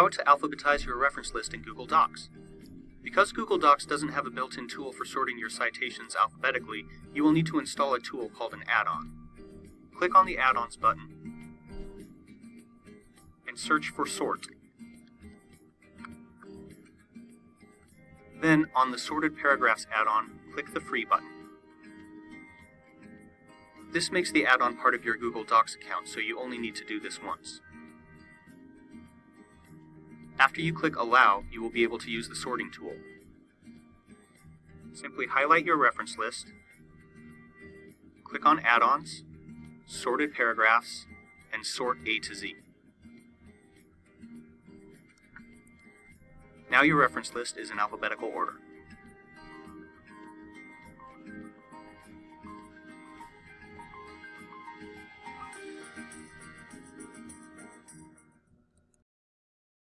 How to alphabetize your reference list in Google Docs. Because Google Docs doesn't have a built-in tool for sorting your citations alphabetically, you will need to install a tool called an add-on. Click on the Add-ons button and search for Sort. Then, on the Sorted Paragraphs add-on, click the Free button. This makes the add-on part of your Google Docs account, so you only need to do this once. After you click Allow, you will be able to use the sorting tool. Simply highlight your reference list, click on Add-ons, Sorted Paragraphs, and sort A to Z. Now your reference list is in alphabetical order.